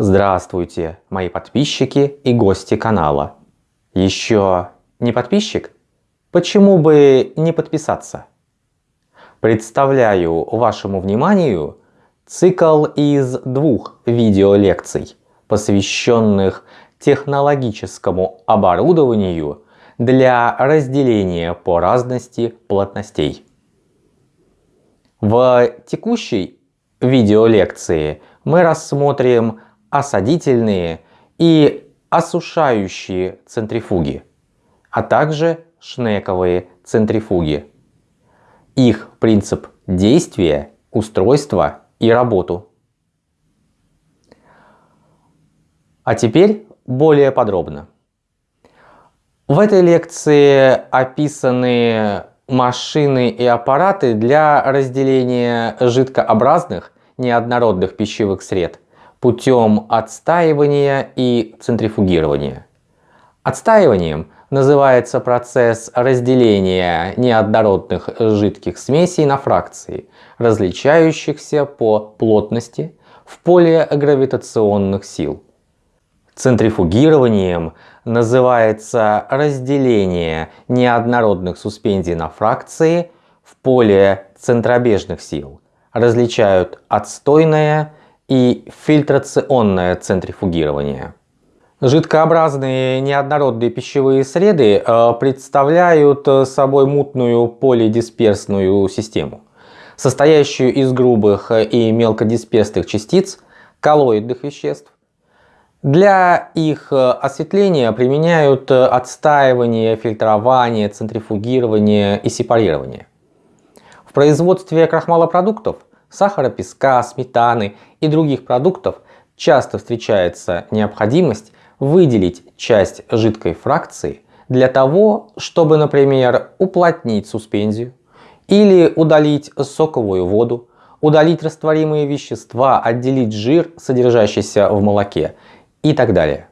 Здравствуйте, мои подписчики и гости канала. Еще не подписчик? Почему бы не подписаться? Представляю вашему вниманию цикл из двух видеолекций, посвященных технологическому оборудованию для разделения по разности плотностей. В текущей видеолекции мы рассмотрим осадительные и осушающие центрифуги, а также шнековые центрифуги. Их принцип действия, устройства и работу. А теперь более подробно. В этой лекции описаны машины и аппараты для разделения жидкообразных неоднородных пищевых сред путем отстаивания и центрифугирования. Отстаиванием называется процесс разделения неоднородных жидких смесей на фракции, различающихся по плотности в поле гравитационных сил. Центрифугированием называется разделение неоднородных суспензий на фракции в поле центробежных сил. Различают отстойное и фильтрационное центрифугирование. Жидкообразные неоднородные пищевые среды э, представляют собой мутную полидисперсную систему, состоящую из грубых и мелкодисперсных частиц коллоидных веществ, для их э, осветления применяют э, отстаивание, фильтрование, центрифугирование и сепарирование. В производстве крахмалопродуктов, сахара, песка, сметаны и других продуктов часто встречается необходимость выделить часть жидкой фракции для того, чтобы, например, уплотнить суспензию или удалить соковую воду, удалить растворимые вещества, отделить жир, содержащийся в молоке и так далее.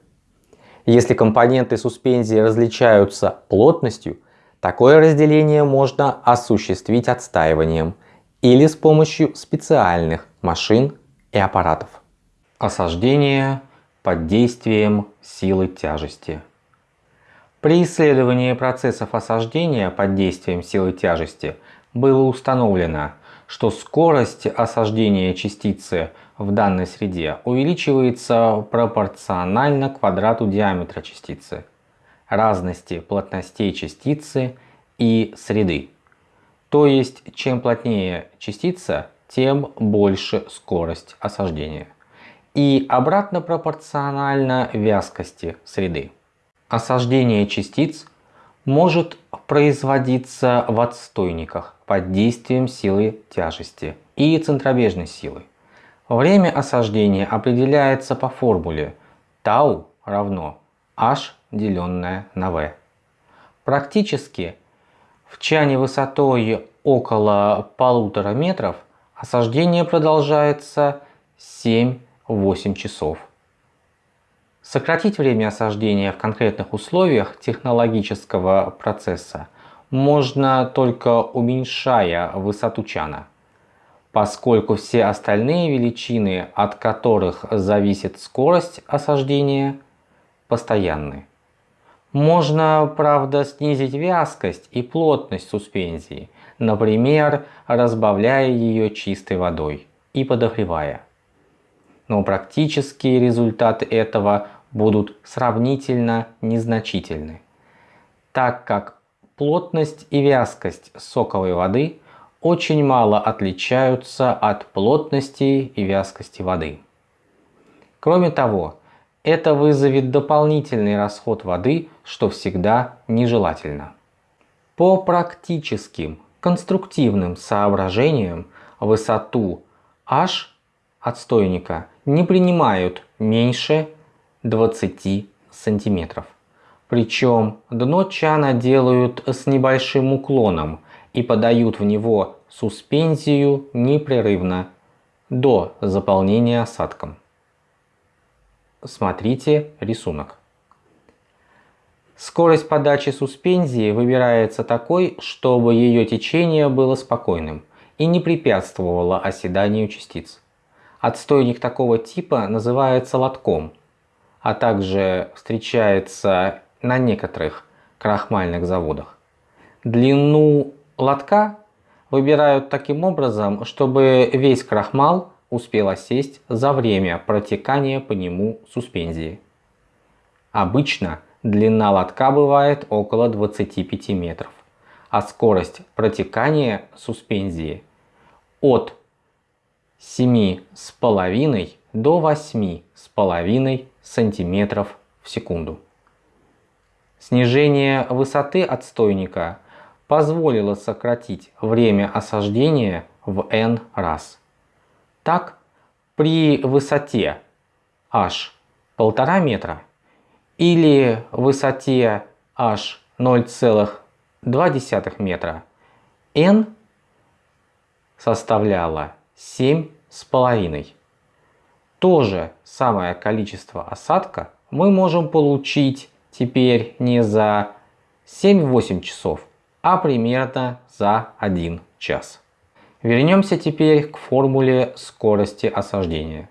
Если компоненты суспензии различаются плотностью, такое разделение можно осуществить отстаиванием или с помощью специальных машин и аппаратов. Осаждение под действием силы тяжести. При исследовании процессов осаждения под действием силы тяжести было установлено, что скорость осаждения частицы в данной среде увеличивается пропорционально квадрату диаметра частицы, разности плотностей частицы и среды. То есть, чем плотнее частица, тем больше скорость осаждения. И обратно пропорционально вязкости среды. Осаждение частиц может производиться в отстойниках под действием силы тяжести и центробежной силы. Время осаждения определяется по формуле τ равно h деленное на v. Практически в чане высотой около полутора метров осаждение продолжается 7-8 часов. Сократить время осаждения в конкретных условиях технологического процесса можно только уменьшая высоту чана поскольку все остальные величины, от которых зависит скорость осаждения, постоянны. Можно, правда, снизить вязкость и плотность суспензии, например, разбавляя ее чистой водой и подогревая. Но практические результаты этого будут сравнительно незначительны, так как плотность и вязкость соковой воды очень мало отличаются от плотности и вязкости воды. Кроме того, это вызовет дополнительный расход воды, что всегда нежелательно. По практическим конструктивным соображениям высоту h отстойника не принимают меньше 20 сантиметров. Причем дно чана делают с небольшим уклоном и подают в него суспензию непрерывно до заполнения осадком. Смотрите рисунок. Скорость подачи суспензии выбирается такой, чтобы ее течение было спокойным и не препятствовало оседанию частиц. Отстойник такого типа называется лотком, а также встречается на некоторых крахмальных заводах. Длину лотка выбирают таким образом, чтобы весь крахмал успел осесть за время протекания по нему суспензии. Обычно длина лотка бывает около 25 метров, а скорость протекания суспензии от 7,5 до 8,5 сантиметров в секунду. Снижение высоты отстойника позволило сократить время осаждения в n раз. Так, при высоте h 1,5 метра или высоте h 0,2 метра n составляла 7,5. То же самое количество осадка мы можем получить теперь не за 7-8 часов, а примерно за 1 час. Вернемся теперь к формуле скорости осаждения.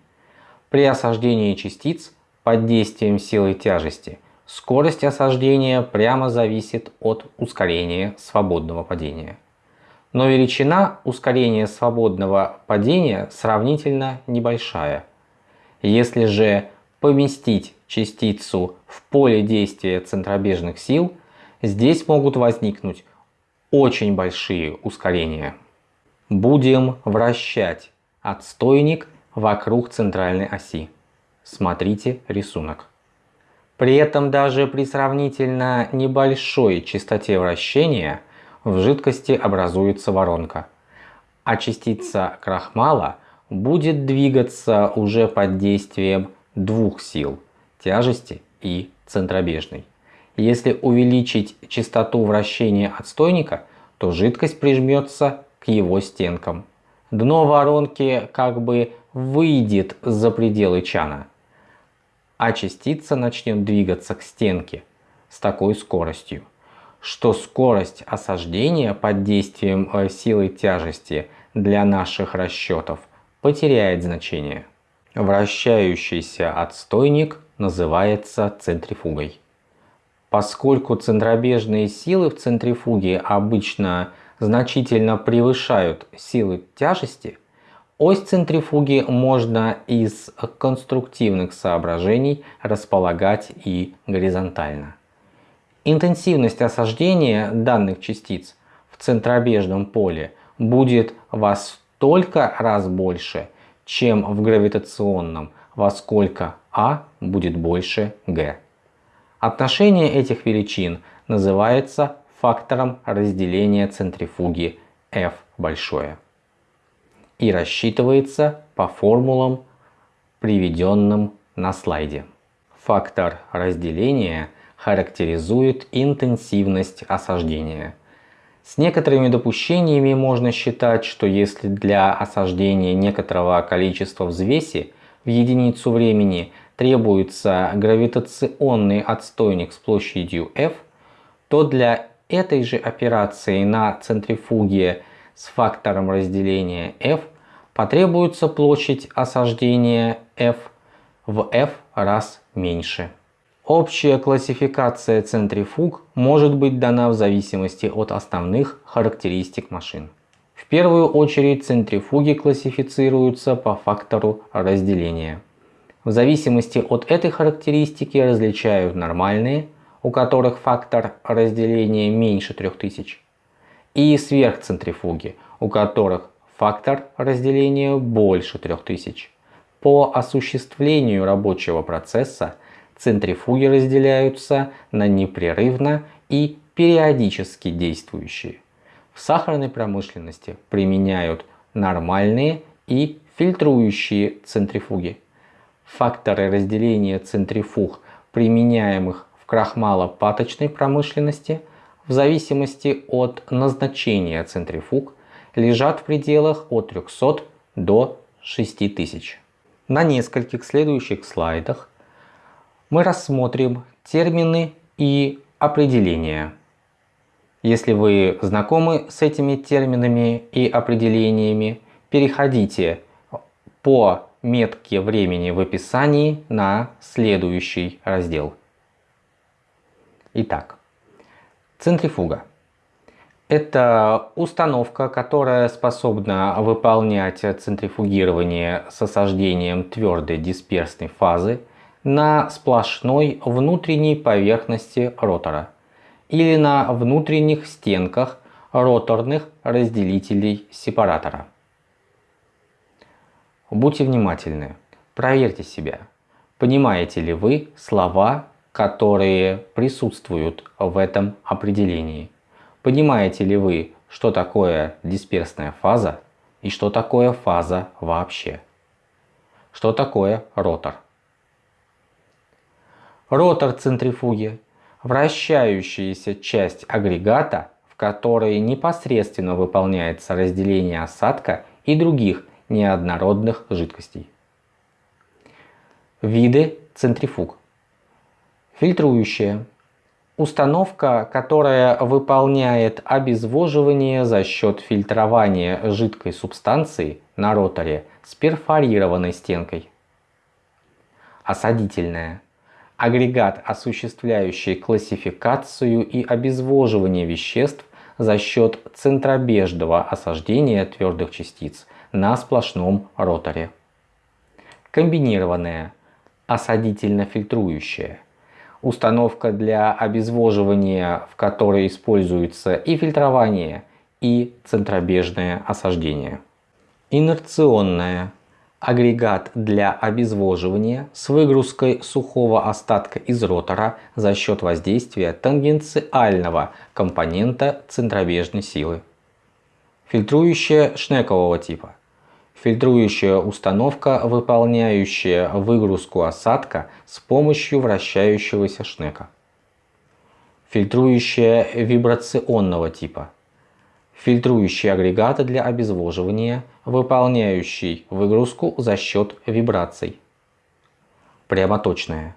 При осаждении частиц под действием силы тяжести скорость осаждения прямо зависит от ускорения свободного падения. Но величина ускорения свободного падения сравнительно небольшая. Если же поместить частицу в поле действия центробежных сил, здесь могут возникнуть очень большие ускорения. Будем вращать отстойник вокруг центральной оси. Смотрите рисунок. При этом даже при сравнительно небольшой частоте вращения в жидкости образуется воронка, а частица крахмала будет двигаться уже под действием двух сил – тяжести и центробежной. Если увеличить частоту вращения отстойника, то жидкость прижмется к его стенкам. Дно воронки как бы выйдет за пределы чана, а частица начнет двигаться к стенке с такой скоростью, что скорость осаждения под действием э, силы тяжести для наших расчетов потеряет значение. Вращающийся отстойник называется центрифугой. Поскольку центробежные силы в центрифуге обычно значительно превышают силы тяжести, ось центрифуги можно из конструктивных соображений располагать и горизонтально. Интенсивность осаждения данных частиц в центробежном поле будет во столько раз больше, чем в гравитационном, во сколько А будет больше Г. Отношение этих величин называется фактором разделения центрифуги F большое и рассчитывается по формулам, приведенным на слайде. Фактор разделения характеризует интенсивность осаждения. С некоторыми допущениями можно считать, что если для осаждения некоторого количества взвеси в единицу времени требуется гравитационный отстойник с площадью F, то для этой же операции на центрифуге с фактором разделения F потребуется площадь осаждения F в F раз меньше. Общая классификация центрифуг может быть дана в зависимости от основных характеристик машин. В первую очередь центрифуги классифицируются по фактору разделения. В зависимости от этой характеристики различают нормальные, у которых фактор разделения меньше 3000, и сверхцентрифуги, у которых фактор разделения больше 3000. По осуществлению рабочего процесса центрифуги разделяются на непрерывно и периодически действующие. В сахарной промышленности применяют нормальные и фильтрующие центрифуги. Факторы разделения центрифуг, применяемых в крахмалопаточной промышленности, в зависимости от назначения центрифуг, лежат в пределах от 300 до 6000. На нескольких следующих слайдах мы рассмотрим термины и определения. Если вы знакомы с этими терминами и определениями, переходите по метки времени в описании на следующий раздел. Итак, центрифуга. Это установка, которая способна выполнять центрифугирование с осаждением твердой дисперсной фазы на сплошной внутренней поверхности ротора или на внутренних стенках роторных разделителей сепаратора. Будьте внимательны, проверьте себя. Понимаете ли вы слова, которые присутствуют в этом определении? Понимаете ли вы, что такое дисперсная фаза и что такое фаза вообще? Что такое ротор? Ротор центрифуги – вращающаяся часть агрегата, в которой непосредственно выполняется разделение осадка и других неоднородных жидкостей. Виды центрифуг. Фильтрующая. Установка, которая выполняет обезвоживание за счет фильтрования жидкой субстанции на роторе с перфорированной стенкой. Осадительная. Агрегат, осуществляющий классификацию и обезвоживание веществ за счет центробежного осаждения твердых частиц на сплошном роторе. Комбинированная, осадительно-фильтрующая. Установка для обезвоживания, в которой используется и фильтрование, и центробежное осаждение. Инерционная. Агрегат для обезвоживания с выгрузкой сухого остатка из ротора за счет воздействия тангенциального компонента центробежной силы. Фильтрующая шнекового типа фильтрующая установка, выполняющая выгрузку осадка с помощью вращающегося шнека. Фильтрующая вибрационного типа. Фильтрующий агрегаты для обезвоживания, выполняющий выгрузку за счет вибраций. Прямоточная.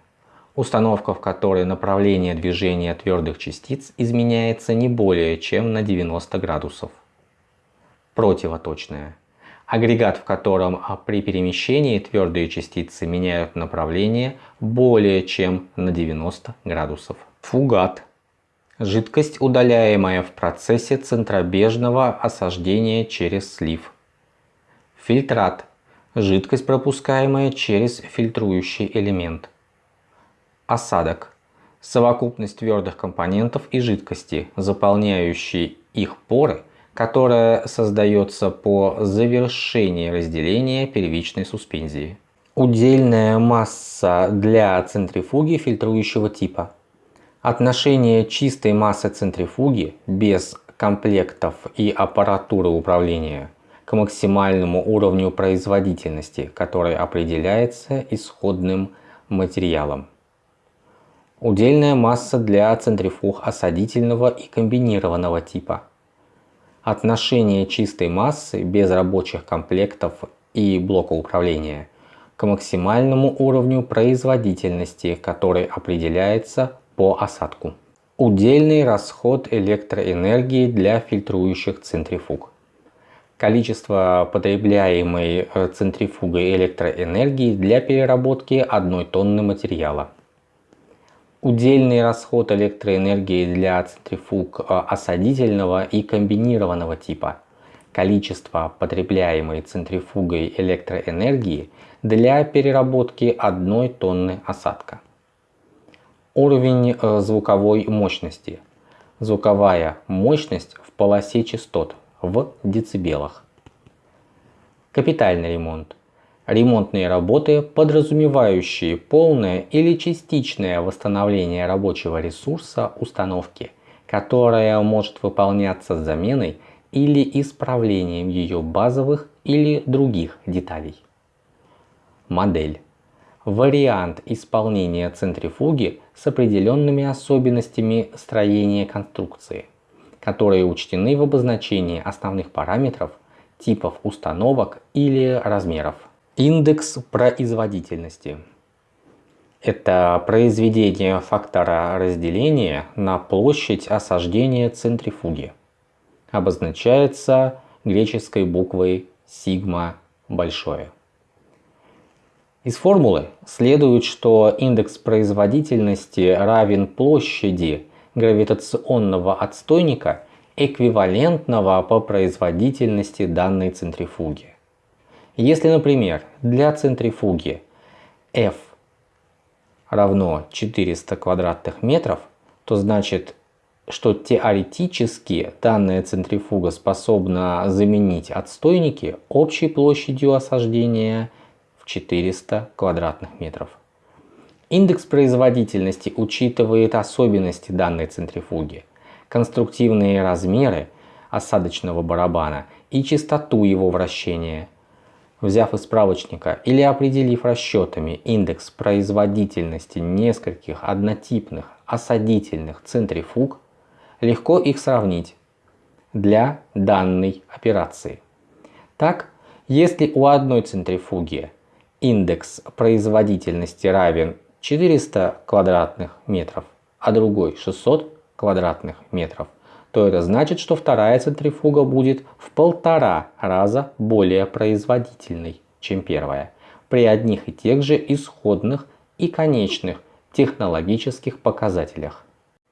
Установка, в которой направление движения твердых частиц изменяется не более чем на 90 градусов. Противоточная агрегат, в котором а, при перемещении твердые частицы меняют направление более чем на 90 градусов. Фугат. Жидкость, удаляемая в процессе центробежного осаждения через слив. Фильтрат. Жидкость, пропускаемая через фильтрующий элемент. Осадок. Совокупность твердых компонентов и жидкости, заполняющие их поры которая создается по завершении разделения первичной суспензии. Удельная масса для центрифуги фильтрующего типа. Отношение чистой массы центрифуги без комплектов и аппаратуры управления к максимальному уровню производительности, который определяется исходным материалом. Удельная масса для центрифуг осадительного и комбинированного типа – отношение чистой массы без рабочих комплектов и блока управления к максимальному уровню производительности, который определяется по осадку. Удельный расход электроэнергии для фильтрующих центрифуг. Количество потребляемой э, центрифугой электроэнергии для переработки одной тонны материала. Удельный расход электроэнергии для центрифуг э, осадительного и комбинированного типа. Количество потребляемой центрифугой электроэнергии для переработки одной тонны осадка. Уровень э, звуковой мощности. Звуковая мощность в полосе частот в децибелах. Капитальный ремонт Ремонтные работы, подразумевающие полное или частичное восстановление рабочего ресурса установки, которая может выполняться с заменой или исправлением ее базовых или других деталей. Модель. Вариант исполнения центрифуги с определенными особенностями строения конструкции, которые учтены в обозначении основных параметров, типов установок или размеров. Индекс производительности. Это произведение фактора разделения на площадь осаждения центрифуги. Обозначается греческой буквой сигма большое. Из формулы следует, что индекс производительности равен площади гравитационного отстойника, эквивалентного по производительности данной центрифуги. Если, например, для центрифуги F равно 400 квадратных метров, то значит, что теоретически данная центрифуга способна заменить отстойники общей площадью осаждения 400 квадратных метров. Индекс производительности учитывает особенности данной центрифуги, конструктивные размеры осадочного барабана и частоту его вращения. Взяв из справочника или определив расчетами индекс производительности нескольких однотипных осадительных центрифуг, легко их сравнить для данной операции. Так, если у одной центрифуги индекс производительности равен 400 квадратных метров, а другой 600 квадратных метров, то это значит, что вторая центрифуга будет в полтора раза более производительной, чем первая, при одних и тех же исходных и конечных технологических показателях.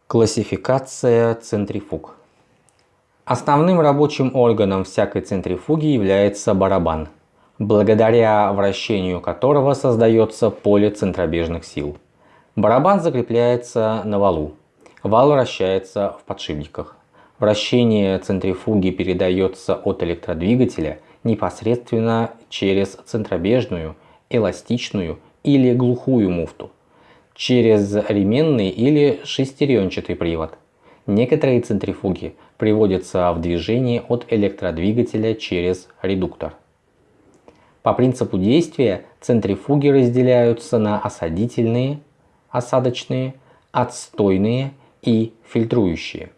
Классификация центрифуг. Основным рабочим органом всякой центрифуги является барабан – благодаря вращению которого создается поле центробежных сил. Барабан закрепляется на валу. Вал вращается в подшипниках. Вращение центрифуги передается от электродвигателя непосредственно через центробежную, эластичную или глухую муфту, через ременный или шестеренчатый привод. Некоторые центрифуги приводятся в движение от электродвигателя через редуктор. По принципу действия центрифуги разделяются на осадительные, осадочные, отстойные и фильтрующие.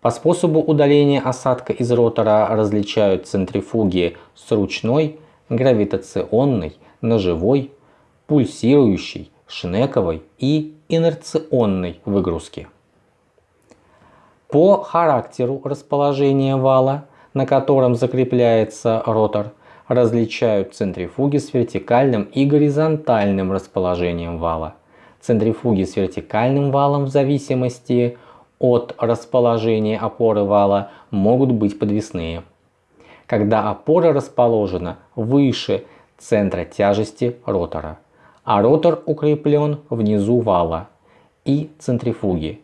По способу удаления осадка из ротора различают центрифуги с ручной, гравитационной, ножевой, пульсирующей, шнековой и инерционной выгрузки. По характеру расположения вала, на котором закрепляется ротор, различают центрифуги с вертикальным и горизонтальным расположением вала. Центрифуги с вертикальным валом в зависимости от расположения опоры вала могут быть подвесные. Когда опора расположена выше центра тяжести ротора, а ротор укреплен внизу вала и центрифуги,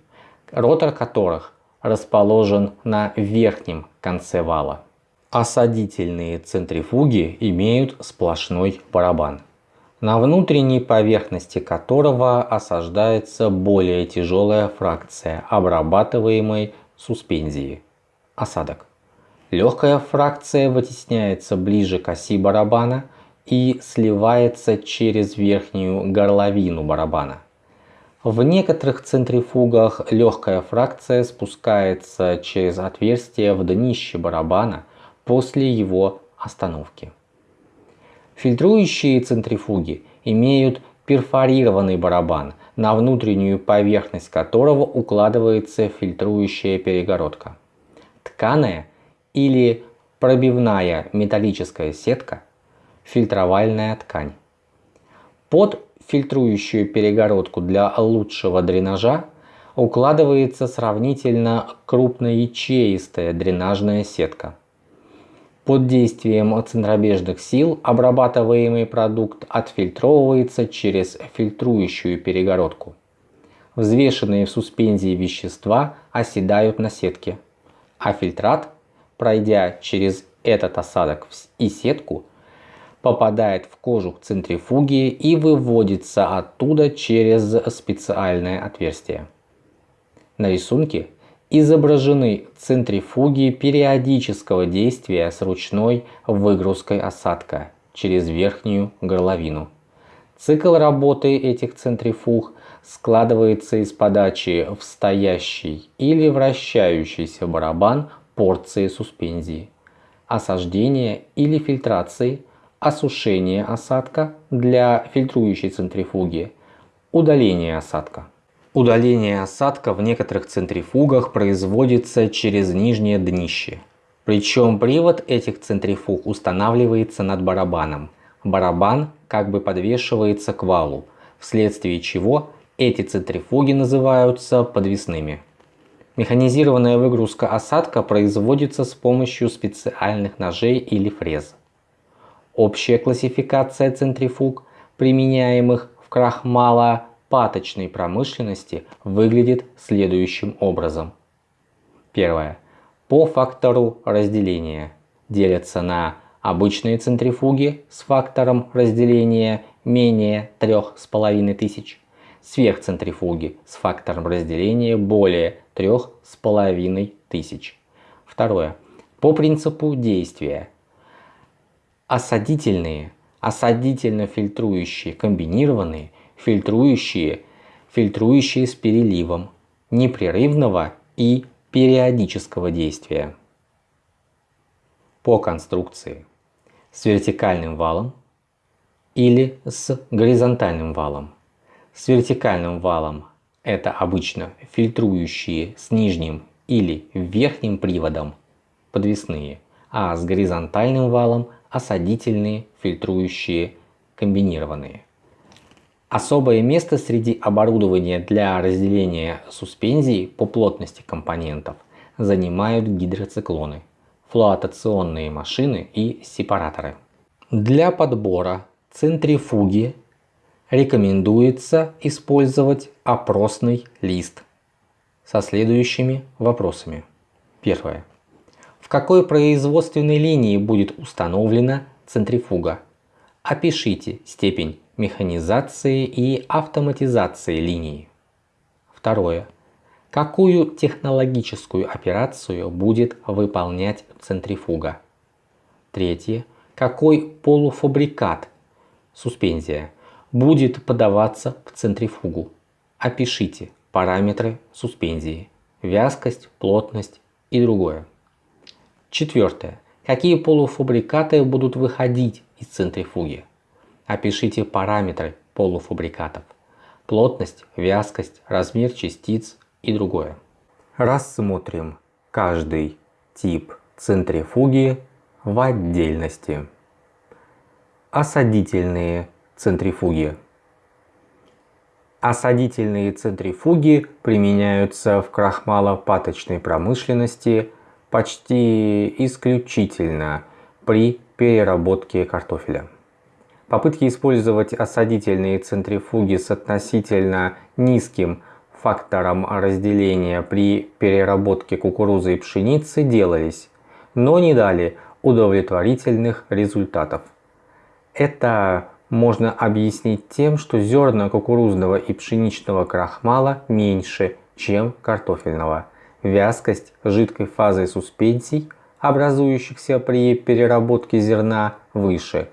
ротор которых расположен на верхнем конце вала. Осадительные центрифуги имеют сплошной барабан, на внутренней поверхности которого осаждается более тяжелая фракция обрабатываемой суспензии – осадок. Легкая фракция вытесняется ближе к оси барабана и сливается через верхнюю горловину барабана. В некоторых центрифугах легкая фракция спускается через отверстие в днище барабана – после его остановки. Фильтрующие центрифуги имеют перфорированный барабан, на внутреннюю поверхность которого укладывается фильтрующая перегородка. Тканая или пробивная металлическая сетка – фильтровальная ткань. Под фильтрующую перегородку для лучшего дренажа укладывается сравнительно крупноячеистая дренажная сетка – под действием центробежных сил обрабатываемый продукт отфильтровывается через фильтрующую перегородку. Взвешенные в суспензии вещества оседают на сетке, а фильтрат, пройдя через этот осадок и сетку, попадает в кожух центрифуги и выводится оттуда через специальное отверстие. На рисунке изображены центрифуги периодического действия с ручной выгрузкой осадка через верхнюю горловину. Цикл работы этих центрифуг складывается из подачи в стоящий или вращающийся барабан порции суспензии, осаждения или фильтрации, осушения осадка для фильтрующей центрифуги, удаления осадка. Удаление осадка в некоторых центрифугах производится через нижнее днище. Причем привод этих центрифуг устанавливается над барабаном. Барабан, как бы подвешивается к валу, вследствие чего эти центрифуги называются подвесными. Механизированная выгрузка осадка производится с помощью специальных ножей или фрез. Общая классификация центрифуг, применяемых в крахмалопаточной промышленности, выглядит следующим образом. Первое. По фактору разделения делятся на обычные центрифуги с фактором разделения менее 3500, сверхцентрифуги с фактором разделения более 3500. Второе. По принципу действия. Осадительные, осадительно-фильтрующие, комбинированные, фильтрующие, фильтрующие с переливом, непрерывного и периодического действия. По конструкции с вертикальным валом или с горизонтальным валом. С вертикальным валом это обычно фильтрующие с нижним или верхним приводом подвесные, а с горизонтальным валом осадительные фильтрующие комбинированные. Особое место среди оборудования для разделения суспензий по плотности компонентов занимают гидроциклоны, флуотационные машины и сепараторы. Для подбора центрифуги рекомендуется использовать опросный лист со следующими вопросами. Первое. В какой производственной линии будет установлена центрифуга? Опишите степень механизации и автоматизации линии. Второе. Какую технологическую операцию будет выполнять центрифуга? Третье. Какой полуфабрикат, суспензия, будет подаваться в центрифугу. Опишите параметры суспензии, вязкость, плотность и другое. Четвертое. Какие полуфабрикаты будут выходить из центрифуги? Опишите параметры полуфабрикатов. Плотность, вязкость, размер частиц и другое. Рассмотрим каждый тип центрифуги в отдельности. Осадительные Центрифуги. Осадительные центрифуги применяются в крахмалопаточной промышленности почти исключительно при переработке картофеля. Попытки использовать осадительные центрифуги с относительно низким фактором разделения при переработке кукурузы и пшеницы делались, но не дали удовлетворительных результатов. Это можно объяснить тем, что зерна кукурузного и пшеничного крахмала меньше, чем картофельного. Вязкость жидкой фазы суспензий, образующихся при переработке зерна, выше.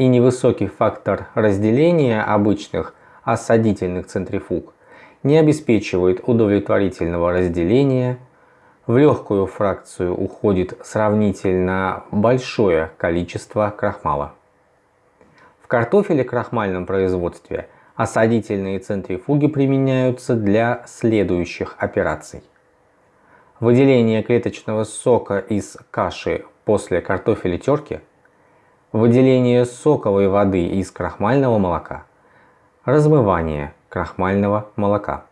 И невысокий фактор разделения обычных осадительных центрифуг не обеспечивает удовлетворительного разделения. В легкую фракцию уходит сравнительно большое количество крахмала картофеле крахмальном производстве осадительные центрифуги применяются для следующих операций. Выделение клеточного сока из каши после картофеля терки, выделение соковой воды из крахмального молока, размывание крахмального молока.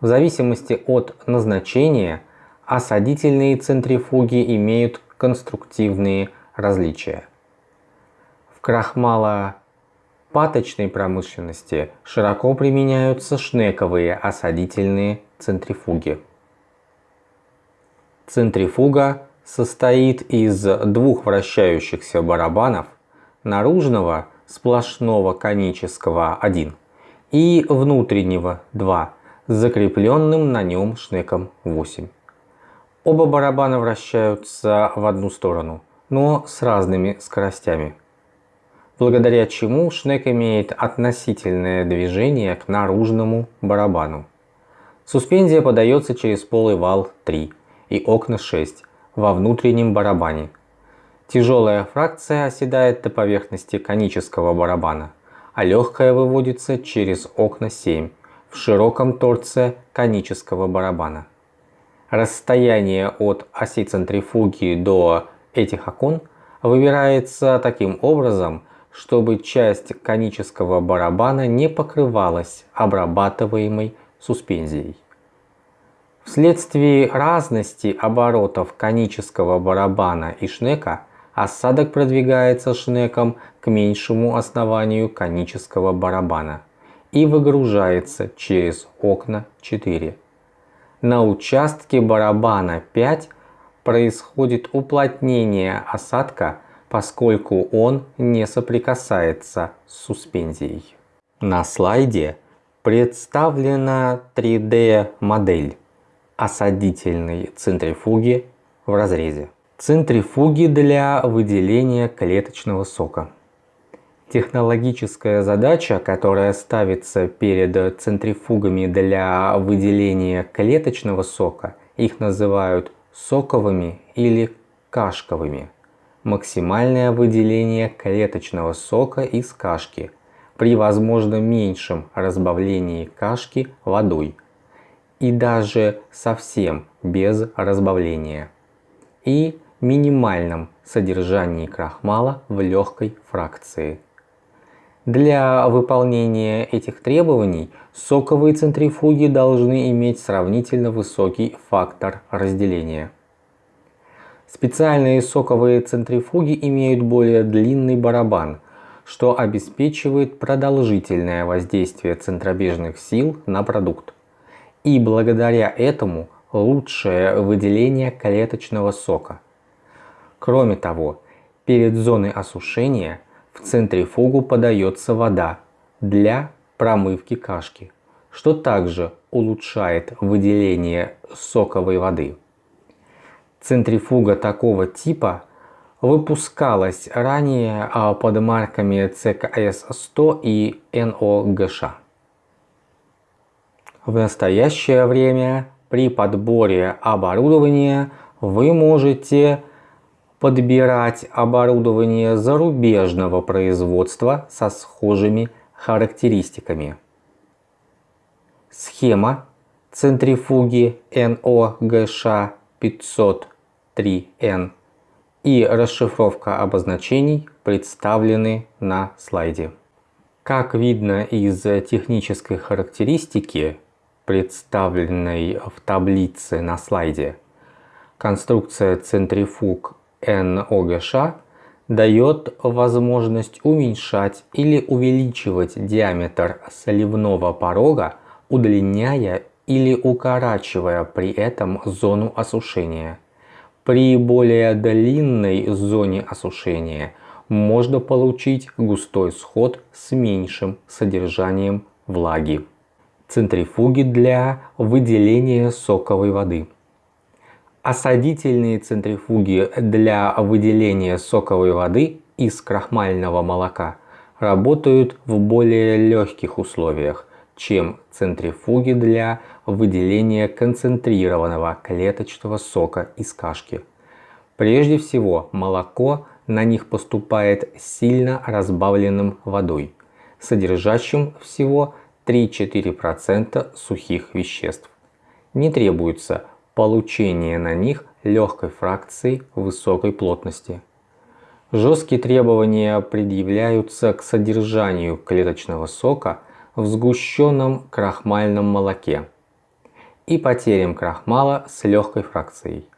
В зависимости от назначения осадительные центрифуги имеют конструктивные различия крахмалопаточной промышленности широко применяются шнековые осадительные центрифуги. Центрифуга состоит из двух вращающихся барабанов, наружного сплошного конического 1 и внутреннего 2 с закрепленным на нем шнеком 8. Оба барабана вращаются в одну сторону, но с разными скоростями благодаря чему шнек имеет относительное движение к наружному барабану. Суспензия подается через полый вал 3 и окна 6 во внутреннем барабане. Тяжелая фракция оседает до поверхности конического барабана, а легкая выводится через окна 7 в широком торце конического барабана. Расстояние от оси центрифуги до этих окон выбирается таким образом, чтобы часть конического барабана не покрывалась обрабатываемой суспензией. Вследствие разности оборотов конического барабана и шнека осадок продвигается шнеком к меньшему основанию конического барабана и выгружается через окна 4. На участке барабана 5 происходит уплотнение осадка, поскольку он не соприкасается с суспензией. На слайде представлена 3D модель осадительной центрифуги в разрезе. Центрифуги для выделения клеточного сока. Технологическая задача, которая ставится перед центрифугами для выделения клеточного сока, их называют соковыми или кашковыми. Максимальное выделение клеточного сока из кашки при возможно меньшем разбавлении кашки водой и даже совсем без разбавления и минимальном содержании крахмала в легкой фракции. Для выполнения этих требований соковые центрифуги должны иметь сравнительно высокий фактор разделения. Специальные соковые центрифуги имеют более длинный барабан, что обеспечивает продолжительное воздействие центробежных сил на продукт. И благодаря этому лучшее выделение клеточного сока. Кроме того, перед зоной осушения в центрифугу подается вода для промывки кашки, что также улучшает выделение соковой воды. Центрифуга такого типа выпускалась ранее а, под марками ЦКС-100 и НОГШ. В настоящее время при подборе оборудования вы можете подбирать оборудование зарубежного производства со схожими характеристиками. Схема центрифуги НОГШ 503N и расшифровка обозначений представлены на слайде. Как видно из технической характеристики, представленной в таблице на слайде, конструкция центрифуг NOGŠ дает возможность уменьшать или увеличивать диаметр сливного порога, удлиняя или укорачивая при этом зону осушения. При более длинной зоне осушения можно получить густой сход с меньшим содержанием влаги. Центрифуги для выделения соковой воды. Осадительные центрифуги для выделения соковой воды из крахмального молока работают в более легких условиях, чем центрифуги для выделения концентрированного клеточного сока из кашки. Прежде всего, молоко на них поступает сильно разбавленным водой, содержащим всего 3-4% сухих веществ. Не требуется получение на них легкой фракции высокой плотности. Жесткие требования предъявляются к содержанию клеточного сока в сгущенном крахмальном молоке и потерям крахмала с легкой фракцией.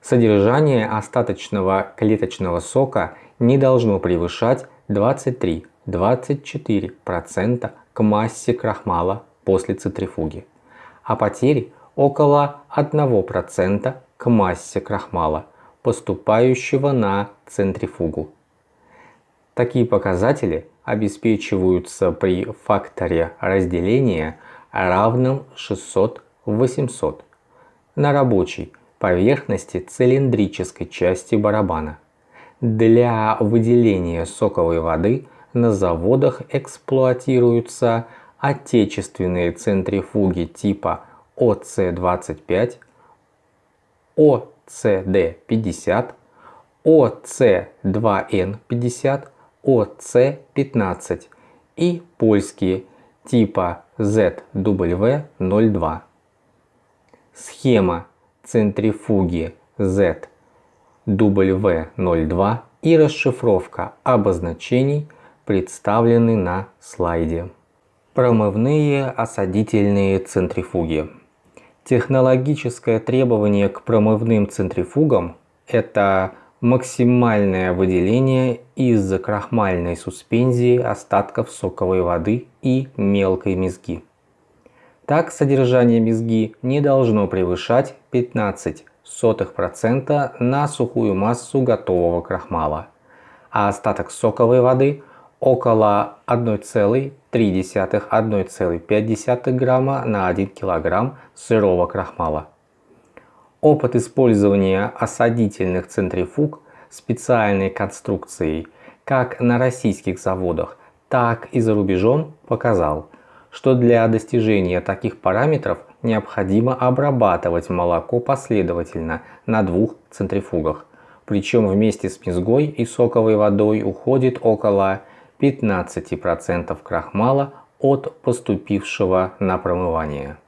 Содержание остаточного клеточного сока не должно превышать 23-24% к массе крахмала после центрифуги, а потери около 1% к массе крахмала, поступающего на центрифугу. Такие показатели обеспечиваются при факторе разделения равном 600-800 на рабочей поверхности цилиндрической части барабана. Для выделения соковой воды на заводах эксплуатируются отечественные центрифуги типа ОЦ25, ОЦД50, ОЦ2Н50, ОЦ15 и польские типа ZW02. Схема центрифуги ZW02 и расшифровка обозначений представлены на слайде. Промывные осадительные центрифуги. Технологическое требование к промывным центрифугам – это максимальное выделение из крахмальной суспензии остатков соковой воды и мелкой мезги. Так содержание мезги не должно превышать 15% на сухую массу готового крахмала, а остаток соковой воды около 1,3-1,5 грамма на 1 килограмм сырого крахмала. Опыт использования осадительных центрифуг специальной конструкцией как на российских заводах, так и за рубежом показал, что для достижения таких параметров необходимо обрабатывать молоко последовательно на двух центрифугах. Причем вместе с мезгой и соковой водой уходит около 15% крахмала от поступившего на промывание.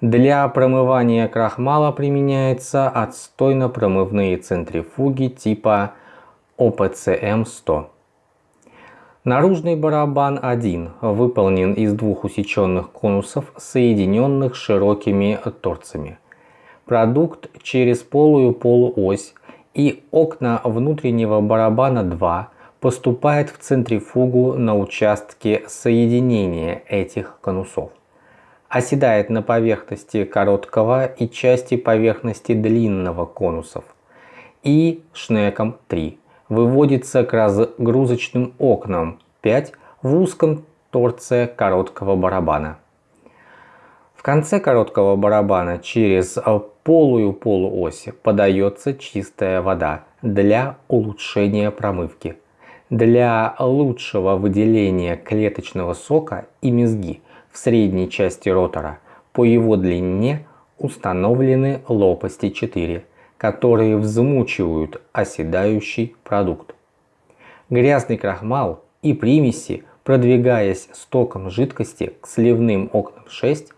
Для промывания крахмала применяются отстойно-промывные центрифуги типа ОПЦМ-100. Наружный барабан 1 выполнен из двух усеченных конусов, соединенных широкими торцами. Продукт через полую полуось и окна внутреннего барабана 2 поступает в центрифугу на участке соединения этих конусов. Оседает на поверхности короткого и части поверхности длинного конусов и шнеком 3 выводится к разгрузочным окнам 5 в узком торце короткого барабана. В конце короткого барабана через полую полуось подается чистая вода для улучшения промывки. Для лучшего выделения клеточного сока и мезги в средней части ротора по его длине установлены лопасти 4 которые взмучивают оседающий продукт. Грязный крахмал и примеси, продвигаясь стоком жидкости к сливным окнам 6,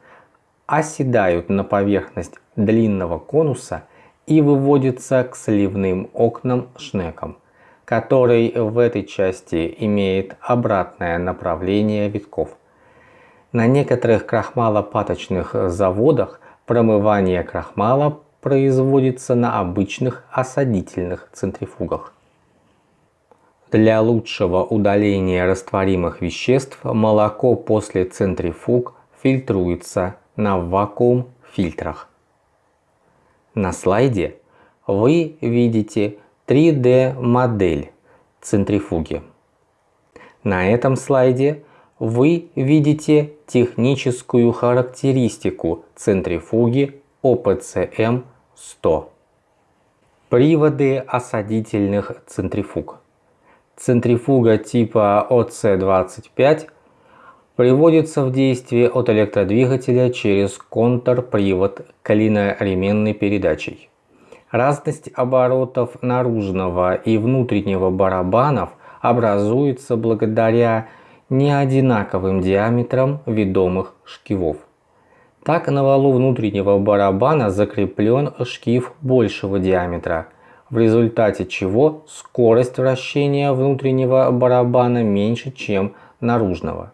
оседают на поверхность длинного конуса и выводятся к сливным окнам шнеком, который в этой части имеет обратное направление витков. На некоторых крахмалопаточных заводах промывание крахмала производится на обычных осадительных центрифугах. Для лучшего удаления растворимых веществ молоко после центрифуг фильтруется на вакуум-фильтрах. На слайде вы видите 3D модель центрифуги. На этом слайде вы видите техническую характеристику центрифуги ОПЦМ 100. Приводы осадительных центрифуг. Центрифуга типа ОЦ-25 приводится в действие от электродвигателя через контрпривод клиноременной передачей. Разность оборотов наружного и внутреннего барабанов образуется благодаря неодинаковым диаметрам ведомых шкивов. Так на валу внутреннего барабана закреплен шкив большего диаметра, в результате чего скорость вращения внутреннего барабана меньше, чем наружного.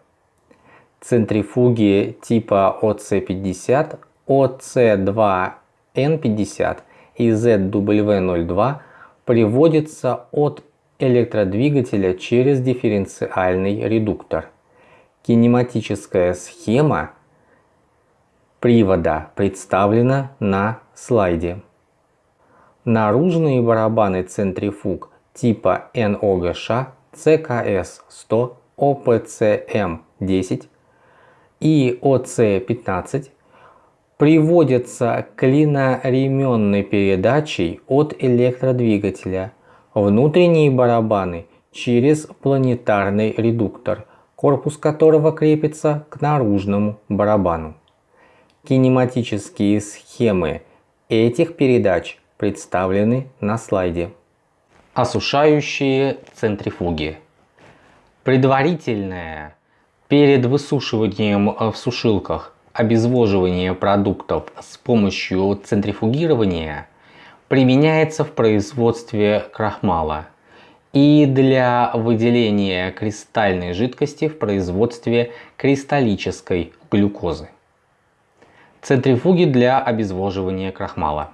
Центрифуги типа OC50, OC2N50 и ZW02 приводятся от электродвигателя через дифференциальный редуктор. Кинематическая схема привода представлена на слайде. Наружные барабаны центрифуг типа НОГШ ЦКС-100, ОПЦМ-10 и ОЦ-15 приводятся клиноременной передачей от электродвигателя. Внутренние барабаны через планетарный редуктор, корпус которого крепится к наружному барабану. Кинематические схемы этих передач представлены на слайде. Осушающие центрифуги. Предварительное перед высушиванием в сушилках обезвоживание продуктов с помощью центрифугирования применяется в производстве крахмала. и для выделения кристальной жидкости в производстве кристаллической глюкозы. Центрифуги для обезвоживания крахмала.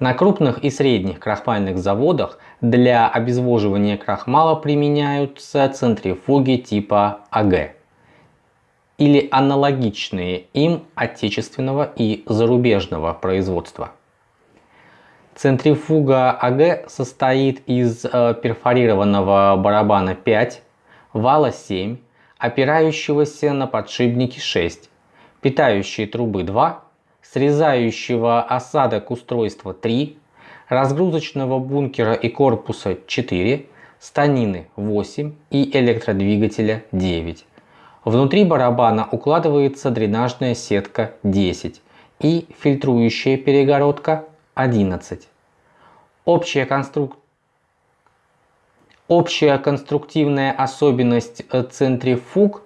На крупных и средних крахмальных заводах для обезвоживания крахмала применяются центрифуги типа АГ или аналогичные им отечественного и зарубежного производства. Центрифуга АГ состоит из э, перфорированного барабана 5, вала 7, опирающегося на подшипники 6, питающей трубы 2, срезающего осадок устройства 3, разгрузочного бункера и корпуса 4, станины 8 и электродвигателя 9. Внутри барабана укладывается дренажная сетка 10 и фильтрующая перегородка 11. Общая, конструк... Общая конструктивная особенность центрифуг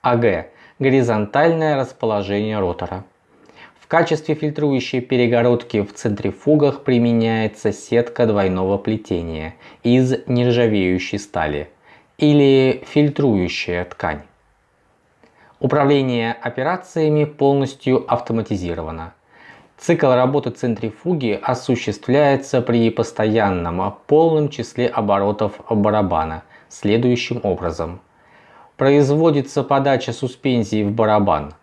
АГ – горизонтальное расположение ротора. В качестве фильтрующей перегородки в центрифугах применяется сетка двойного плетения из нержавеющей стали или фильтрующая ткань. Управление операциями полностью автоматизировано. Цикл работы центрифуги осуществляется при постоянном полном числе оборотов барабана следующим образом. Производится подача суспензии в барабан.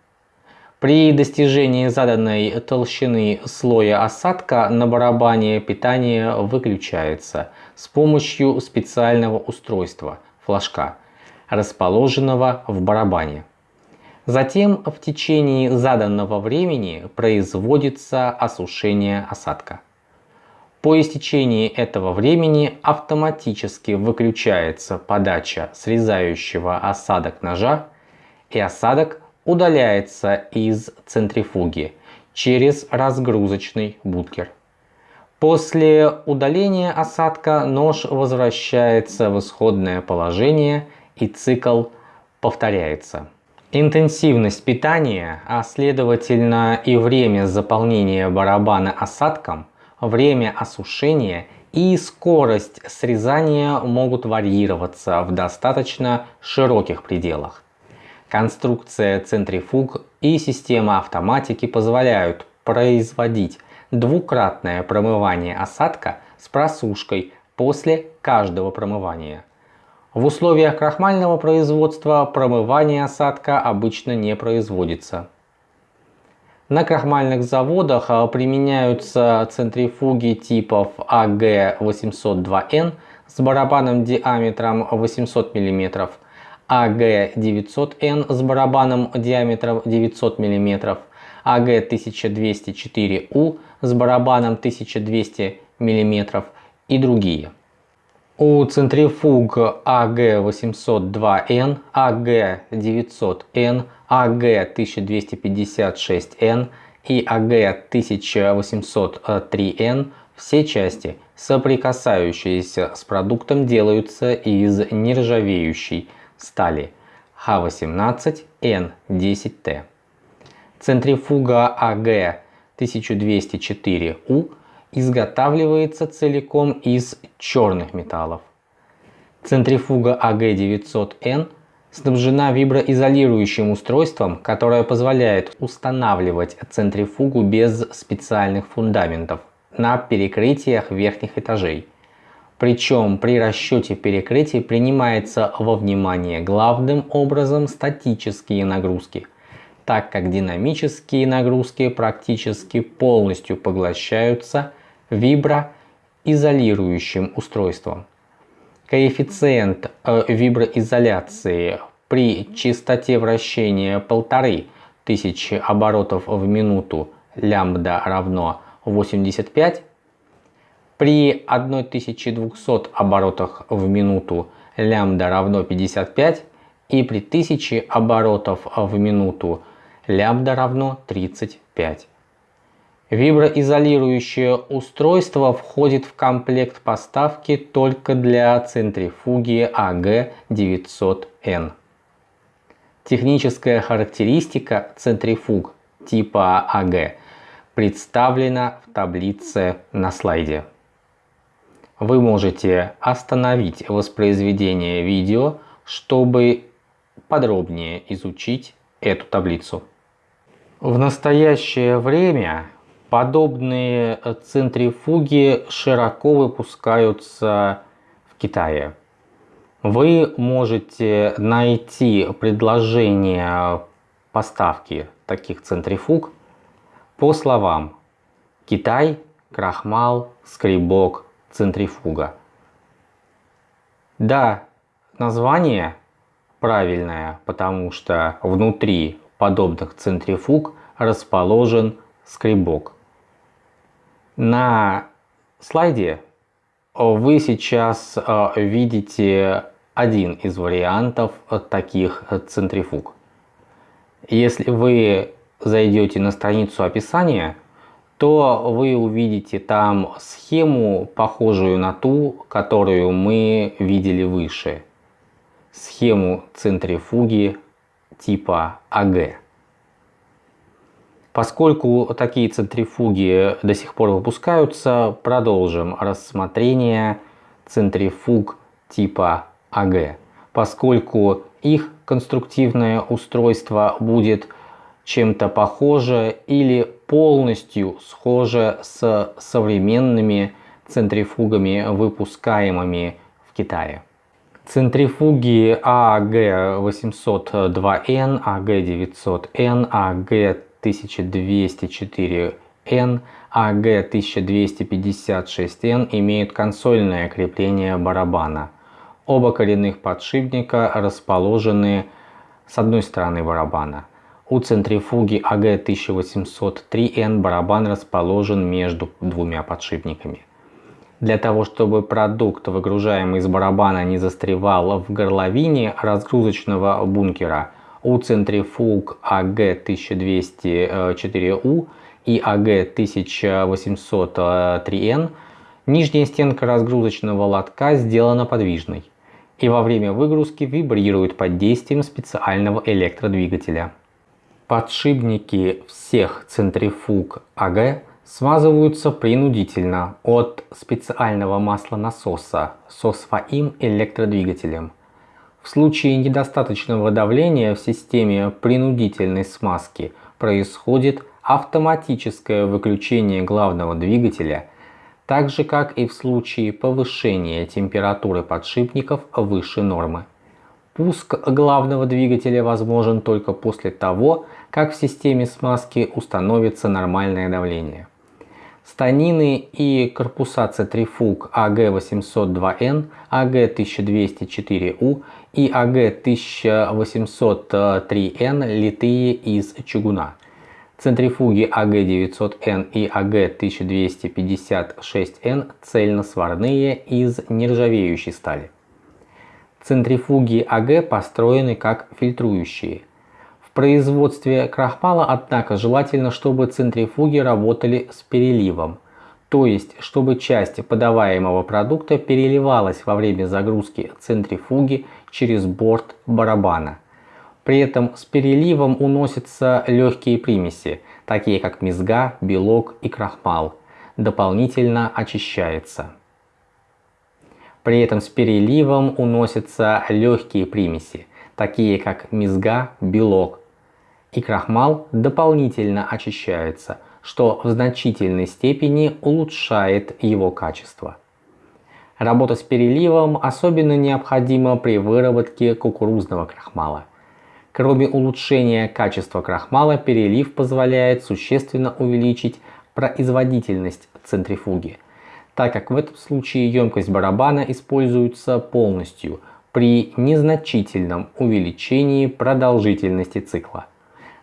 При достижении заданной толщины слоя осадка на барабане питание выключается с помощью специального устройства – флажка, расположенного в барабане. Затем в течение заданного времени производится осушение осадка. По истечении этого времени автоматически выключается подача срезающего осадок ножа и осадок удаляется из центрифуги через разгрузочный бункер. После удаления осадка нож возвращается в исходное положение и цикл повторяется. Интенсивность питания, а следовательно и время заполнения барабана осадком, время осушения и скорость срезания могут варьироваться в достаточно широких пределах. Конструкция центрифуг и система автоматики позволяют производить двукратное промывание осадка с просушкой после каждого промывания – в условиях крахмального производства промывание осадка обычно не производится. На крахмальных заводах а, применяются центрифуги типов АГ-802Н с барабаном диаметром 800 мм, АГ-900Н с барабаном диаметром 900 мм, АГ-1204У с барабаном 1200 мм и другие. У центрифуг АГ-802Н, АГ-900Н, АГ-1256Н и АГ-1803Н все части, соприкасающиеся с продуктом, делаются из нержавеющей стали Х18Н10Т. Центрифуга АГ-1204У изготавливается целиком из черных металлов. Центрифуга АГ900Н снабжена виброизолирующим устройством, которое позволяет устанавливать центрифугу без специальных фундаментов на перекрытиях верхних этажей. Причем при расчете перекрытий принимается во внимание главным образом статические нагрузки – так как динамические нагрузки практически полностью поглощаются виброизолирующим устройством. Коэффициент виброизоляции при частоте вращения 1500 оборотов в минуту лямбда равно 85, при 1200 оборотах в минуту лямбда равно 55 и при 1000 оборотов в минуту лямбда равно 35. Виброизолирующее устройство входит в комплект поставки только для центрифуги АГ900Н. Техническая характеристика центрифуг типа АГ представлена в таблице на слайде. вы можете остановить воспроизведение видео, чтобы подробнее изучить эту таблицу. В настоящее время подобные центрифуги широко выпускаются в Китае. Вы можете найти предложение поставки таких центрифуг по словам Китай, крахмал, скребок, центрифуга. Да, название правильное, потому что внутри подобных центрифуг расположен скребок. На слайде вы сейчас э, видите один из вариантов таких центрифуг. Если вы зайдете на страницу описания, то вы увидите там схему, похожую на ту, которую мы видели выше. Схему центрифуги типа АГ. Поскольку такие центрифуги до сих пор выпускаются, продолжим рассмотрение центрифуг типа АГ, поскольку их конструктивное устройство будет чем-то похоже или полностью схоже с современными центрифугами, выпускаемыми в Китае. Центрифуги АГ802Н, АГ900Н, АГ1204Н, АГ1256Н имеют консольное крепление барабана. Оба коренных подшипника расположены с одной стороны барабана. У центрифуги АГ1803Н барабан расположен между двумя подшипниками. Для того, чтобы продукт, выгружаемый из барабана, не застревал в горловине разгрузочного бункера, у центрифуг АГ1204У и АГ1803Н нижняя стенка разгрузочного лотка сделана подвижной и во время выгрузки вибрирует под действием специального электродвигателя. Подшипники всех центрифуг АГ смазываются принудительно от специального маслонасоса со своим электродвигателем. В случае недостаточного давления в системе принудительной смазки происходит автоматическое выключение главного двигателя, так же как и в случае повышения температуры подшипников выше нормы. Пуск главного двигателя возможен только после того, как в системе смазки установится нормальное давление. Станины и корпуса центрифуг АГ-802Н, АГ-1204У и АГ-1803Н литые из чугуна. Центрифуги АГ-900Н и АГ-1256Н цельносварные из нержавеющей стали. Центрифуги АГ построены как фильтрующие – производстве крахмала, однако, желательно, чтобы центрифуги работали с переливом, то есть, чтобы часть подаваемого продукта переливалась во время загрузки центрифуги через борт барабана. При этом с переливом уносятся легкие примеси, такие как мезга, белок и крахмал, дополнительно очищается. При этом с переливом уносятся легкие примеси, такие как мезга, белок, и крахмал дополнительно очищается, что в значительной степени улучшает его качество. Работа с переливом особенно необходима при выработке кукурузного крахмала. Кроме улучшения качества крахмала, перелив позволяет существенно увеличить производительность центрифуги, так как в этом случае емкость барабана используется полностью при незначительном увеличении продолжительности цикла.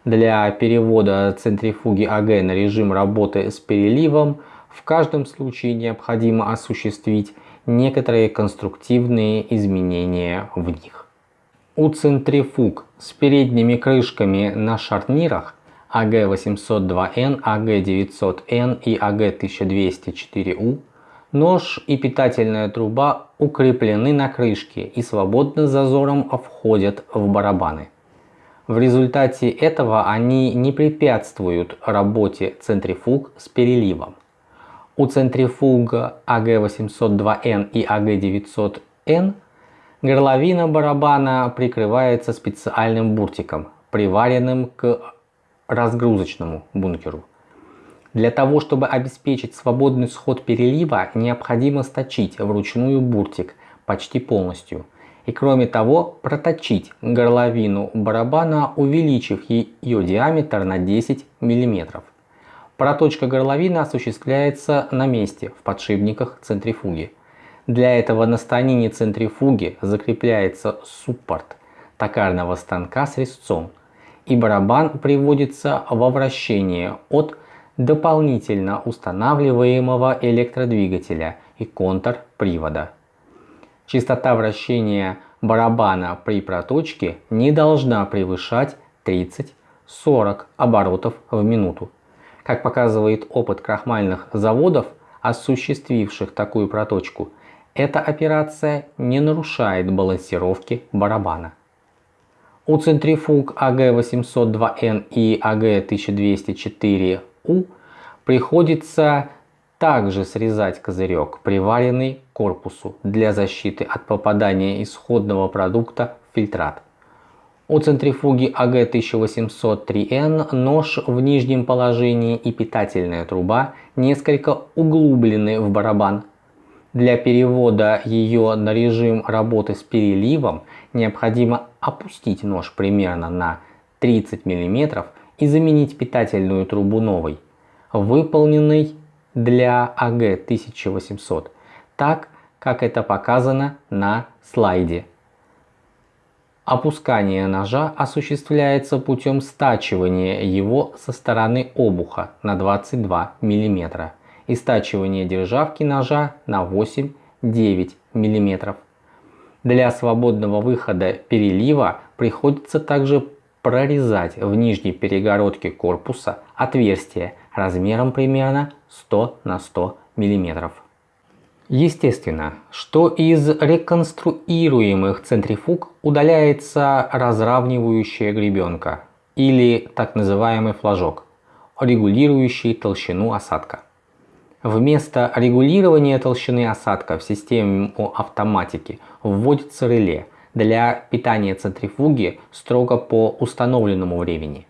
Для перевода центрифуги АГ на режим работы с переливом в каждом случае необходимо осуществить некоторые конструктивные изменения в них. У центрифуг с передними крышками на шарнирах АГ-802Н, АГ-900Н и АГ-1204У нож и питательная труба укреплены на крышке и свободно зазором входят в барабаны. В результате этого они не препятствуют работе центрифуг с переливом. У центрифуг АГ-802Н и АГ-900Н горловина барабана прикрывается специальным буртиком, приваренным к разгрузочному бункеру. Для того, чтобы обеспечить свободный сход перелива, необходимо сточить вручную буртик почти полностью. И кроме того, проточить горловину барабана, увеличив ее диаметр на 10 мм. Проточка горловины осуществляется на месте в подшипниках центрифуги. Для этого на станине центрифуги закрепляется суппорт токарного станка с резцом, и барабан приводится во вращение от дополнительно устанавливаемого электродвигателя и контрпривода. Частота вращения барабана при проточке не должна превышать 30-40 оборотов в минуту. Как показывает опыт крахмальных заводов, осуществивших такую проточку, эта операция не нарушает балансировки барабана. У центрифуг АГ-802Н и АГ-1204У приходится также срезать козырек, приваренный к корпусу для защиты от попадания исходного продукта в фильтрат. У центрифуги АГ-1803Н нож в нижнем положении и питательная труба несколько углублены в барабан. Для перевода ее на режим работы с переливом необходимо опустить нож примерно на 30 мм и заменить питательную трубу новой, выполненной для АГ-1800, так как это показано на слайде. Опускание ножа осуществляется путем стачивания его со стороны обуха на 22 мм и стачивания державки ножа на 8-9 мм. Для свободного выхода перелива приходится также прорезать в нижней перегородке корпуса отверстие размером примерно 100 на 100 мм. Естественно, что из реконструируемых центрифуг удаляется разравнивающая гребенка или так называемый флажок, регулирующий толщину осадка. Вместо регулирования толщины осадка в системе автоматики вводится реле для питания центрифуги строго по установленному времени.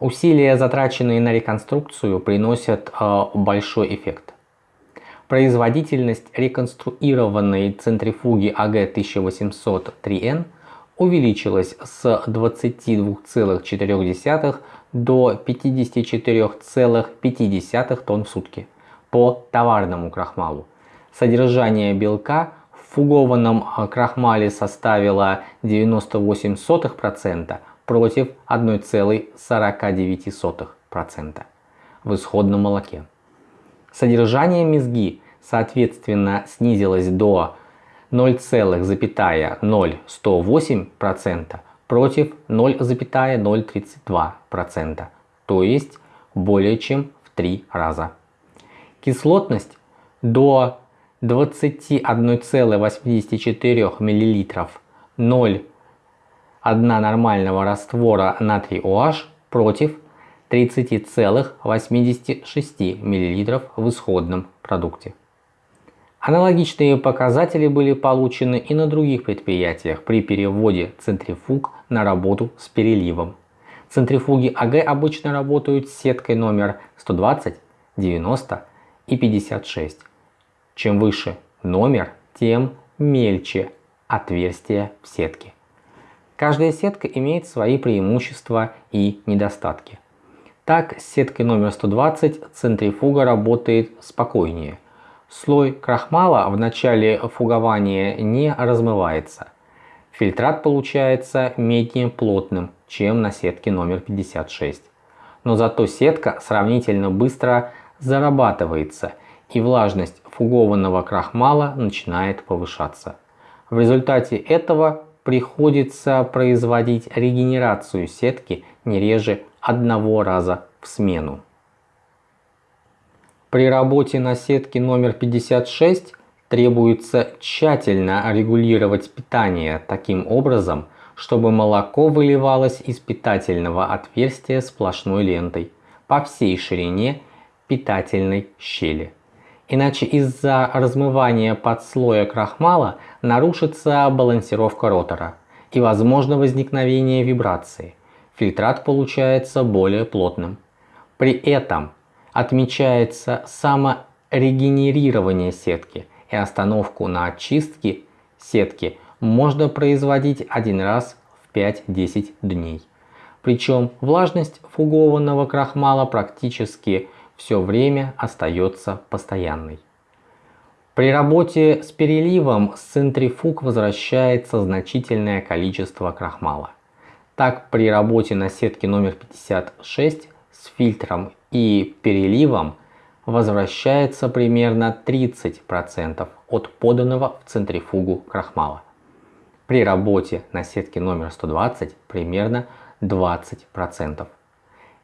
Усилия, затраченные на реконструкцию, приносят э, большой эффект. Производительность реконструированной центрифуги АГ-1803Н увеличилась с 22,4 до 54,5 тонн в сутки по товарному крахмалу. Содержание белка в фугованном а, крахмале составило 98% против 1,49% в исходном молоке. Содержание мезги соответственно снизилось до 0,0108% против 0,032%, то есть более чем в три раза. Кислотность до 21,84 мл 0,1 нормального раствора натрий OH против 30,86 мл в исходном продукте. Аналогичные показатели были получены и на других предприятиях при переводе центрифуг на работу с переливом. Центрифуги АГ обычно работают с сеткой номер 120, 90 и 56. Чем выше номер, тем мельче отверстие в сетке. Каждая сетка имеет свои преимущества и недостатки. Так, с сеткой номер 120 центрифуга работает спокойнее – Слой крахмала в начале фугования не размывается. Фильтрат получается менее плотным, чем на сетке номер 56. Но зато сетка сравнительно быстро зарабатывается и влажность фугованного крахмала начинает повышаться. В результате этого приходится производить регенерацию сетки не реже одного раза в смену. При работе на сетке номер 56 требуется тщательно регулировать питание таким образом, чтобы молоко выливалось из питательного отверстия сплошной лентой по всей ширине питательной щели. Иначе из-за размывания подслоя крахмала нарушится балансировка ротора и возможно возникновение вибрации. Фильтрат получается более плотным. При этом отмечается саморегенерирование сетки и остановку на очистке сетки можно производить один раз в 5-10 дней. Причем влажность фугованного крахмала практически все время остается постоянной. При работе с переливом с центрифуг возвращается значительное количество крахмала. Так при работе на сетке номер 56 с фильтром и переливом возвращается примерно 30% от поданного в центрифугу крахмала. При работе на сетке номер 120 примерно 20%.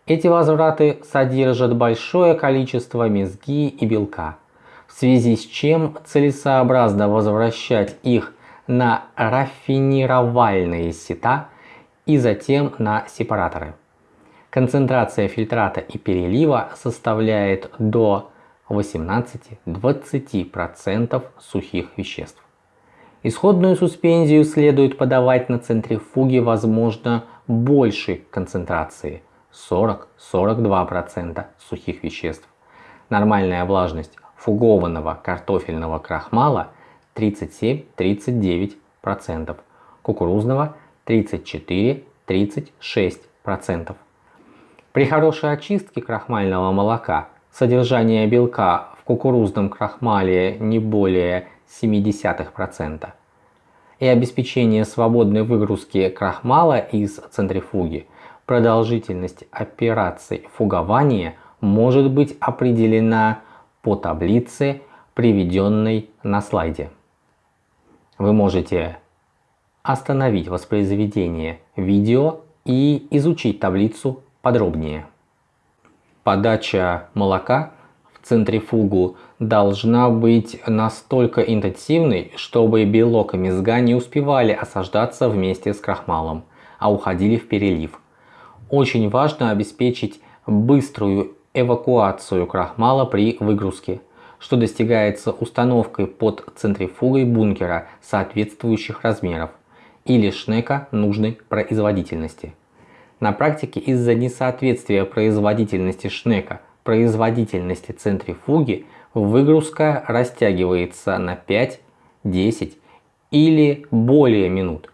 Эти возвраты содержат большое количество мезги и белка, в связи с чем целесообразно возвращать их на рафинировальные сета и затем на сепараторы. Концентрация фильтрата и перелива составляет до 18-20% сухих веществ. Исходную суспензию следует подавать на центрифуге возможно большей концентрации 40-42% сухих веществ. Нормальная влажность фугованного картофельного крахмала 37-39%, кукурузного 34-36%. При хорошей очистке крахмального молока содержание белка в кукурузном крахмале не более 0,7% и обеспечение свободной выгрузки крахмала из центрифуги, продолжительность операций фугования может быть определена по таблице, приведенной на слайде. Вы можете остановить воспроизведение видео и изучить таблицу подробнее. Подача молока в центрифугу должна быть настолько интенсивной, чтобы белок и мезга не успевали осаждаться вместе с крахмалом, а уходили в перелив. Очень важно обеспечить быструю эвакуацию крахмала при выгрузке, что достигается установкой под центрифугой бункера соответствующих размеров или шнека нужной производительности. На практике из-за несоответствия производительности шнека производительности центрифуги выгрузка растягивается на 5, 10 или более минут.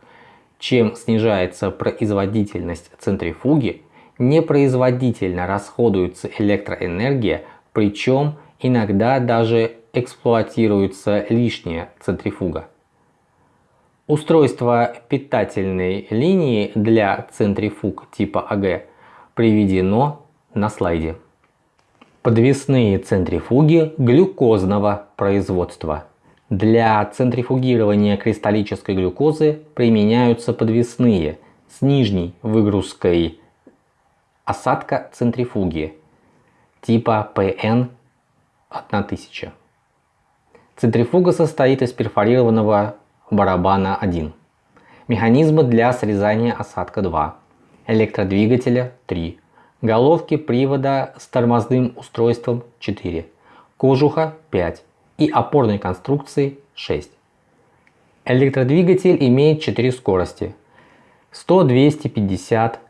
Чем снижается производительность центрифуги, непроизводительно расходуется электроэнергия, причем иногда даже эксплуатируется лишняя центрифуга. Устройство питательной линии для центрифуг типа АГ приведено на слайде. Подвесные центрифуги глюкозного производства. Для центрифугирования кристаллической глюкозы применяются подвесные с нижней выгрузкой осадка центрифуги типа PN 1000. Центрифуга состоит из перфорированного барабана 1, механизма для срезания осадка 2, электродвигателя 3, головки привода с тормозным устройством 4, кожуха 5 и опорной конструкции 6. Электродвигатель имеет 4 скорости 100, 250,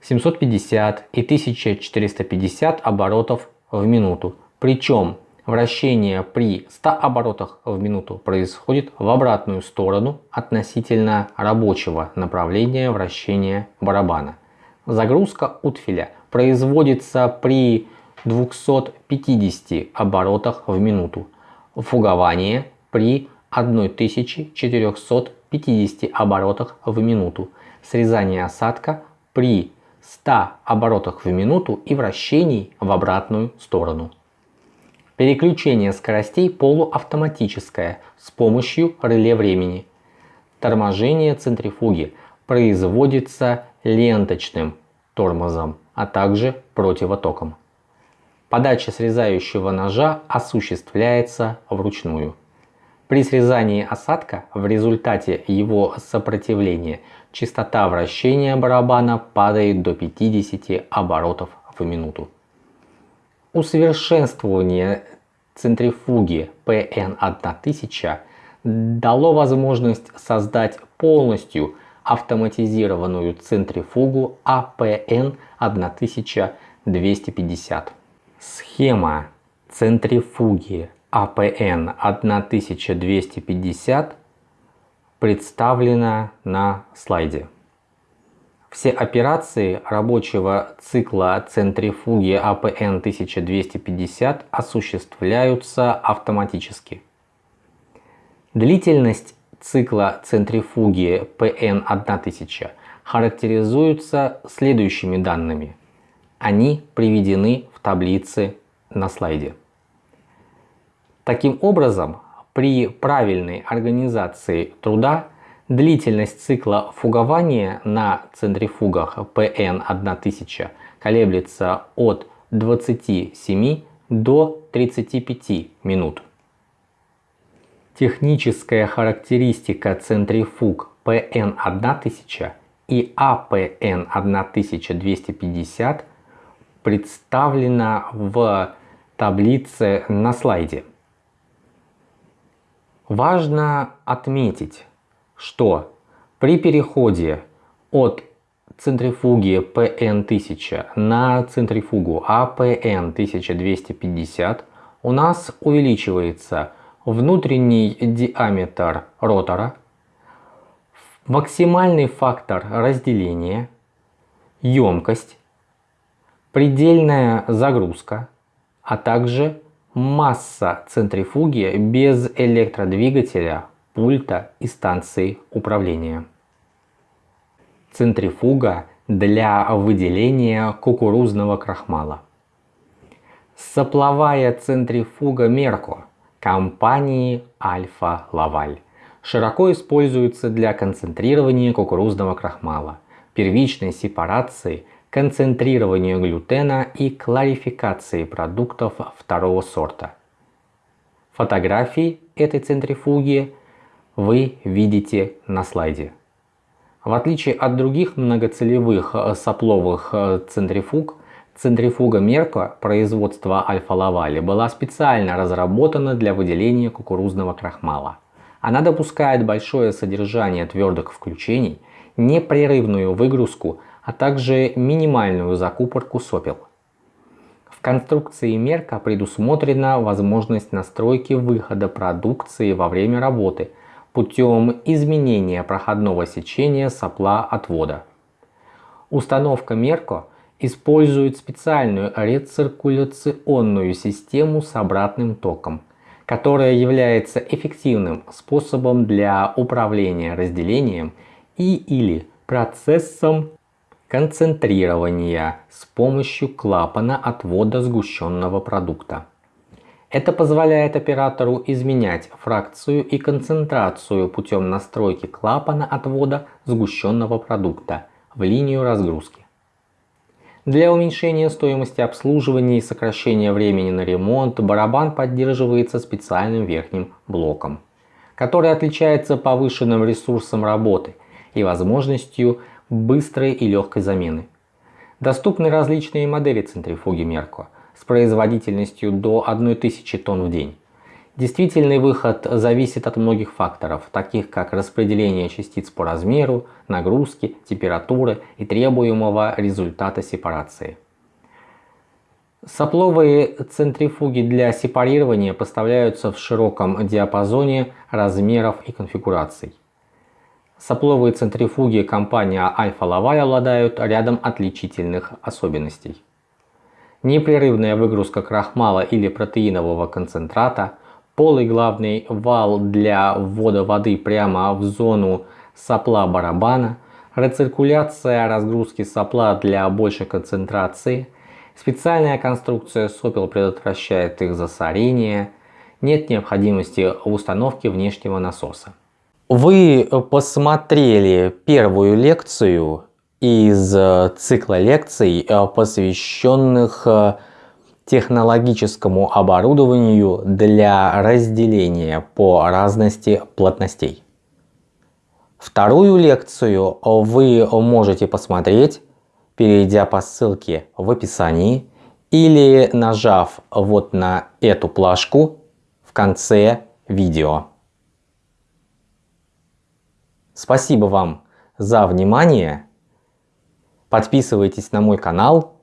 750 и 1450 оборотов в минуту. Причем Вращение при 100 оборотах в минуту происходит в обратную сторону относительно рабочего направления вращения барабана. Загрузка утфиля производится при 250 оборотах в минуту. Фугование при 1450 оборотах в минуту. Срезание осадка при 100 оборотах в минуту и вращений в обратную сторону. Переключение скоростей полуавтоматическое с помощью реле времени. Торможение центрифуги производится ленточным тормозом, а также противотоком. Подача срезающего ножа осуществляется вручную. При срезании осадка в результате его сопротивления частота вращения барабана падает до 50 оборотов в минуту. Усовершенствование центрифуги PN1000 дало возможность создать полностью автоматизированную центрифугу APN 1250. Схема центрифуги APN 1250 представлена на слайде. Все операции рабочего цикла центрифуги APN 1250 осуществляются автоматически. Длительность цикла центрифуги PN1000 характеризуется следующими данными. Они приведены в таблице на слайде. Таким образом, при правильной организации труда длительность цикла фугования на центрифугах PN1000 колеблется от 27 до 35 минут. Техническая характеристика центрифуг PN1000 и APN1250 представлена в таблице на слайде. Важно отметить, что при переходе от центрифуги PN1000 на центрифугу APN1250 у нас увеличивается внутренний диаметр ротора, максимальный фактор разделения, емкость, предельная загрузка, а также масса центрифуги без электродвигателя, пульта и станции управления. Центрифуга для выделения кукурузного крахмала. Сопловая центрифуга Мерко компании Альфа Лаваль. Широко используется для концентрирования кукурузного крахмала, первичной сепарации, концентрирования глютена и кларификации продуктов второго сорта. Фотографии этой центрифуги вы видите на слайде. В отличие от других многоцелевых сопловых центрифуг, Центрифуга Мерко производства Альфа-Лавали была специально разработана для выделения кукурузного крахмала. Она допускает большое содержание твердых включений, непрерывную выгрузку, а также минимальную закупорку сопел. В конструкции Мерка предусмотрена возможность настройки выхода продукции во время работы путем изменения проходного сечения сопла отвода. Установка Мерко – используют специальную рециркуляционную систему с обратным током, которая является эффективным способом для управления разделением и или процессом концентрирования с помощью клапана отвода сгущенного продукта. Это позволяет оператору изменять фракцию и концентрацию путем настройки клапана отвода сгущенного продукта в линию разгрузки. Для уменьшения стоимости обслуживания и сокращения времени на ремонт барабан поддерживается специальным верхним блоком, который отличается повышенным ресурсом работы и возможностью быстрой и легкой замены. Доступны различные модели центрифуги Мерко с производительностью до 1000 тонн в день. Действительный выход зависит от многих факторов, таких как распределение частиц по размеру, нагрузки, температуры и требуемого результата сепарации. Сопловые центрифуги для сепарирования поставляются в широком диапазоне размеров и конфигураций. Сопловые центрифуги компания Альфа Лаваль обладают рядом отличительных особенностей. Непрерывная выгрузка крахмала или протеинового концентрата – полый главный вал для ввода воды прямо в зону сопла барабана, рециркуляция разгрузки сопла для большей концентрации, специальная конструкция сопел предотвращает их засорение, нет необходимости в установке внешнего насоса. Вы посмотрели первую лекцию из цикла лекций, посвященных технологическому оборудованию для разделения по разности плотностей. Вторую лекцию вы можете посмотреть, перейдя по ссылке в описании или нажав вот на эту плашку в конце видео. Спасибо вам за внимание. Подписывайтесь на мой канал,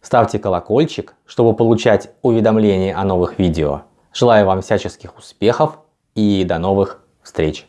ставьте колокольчик, чтобы получать уведомления о новых видео. Желаю вам всяческих успехов и до новых встреч!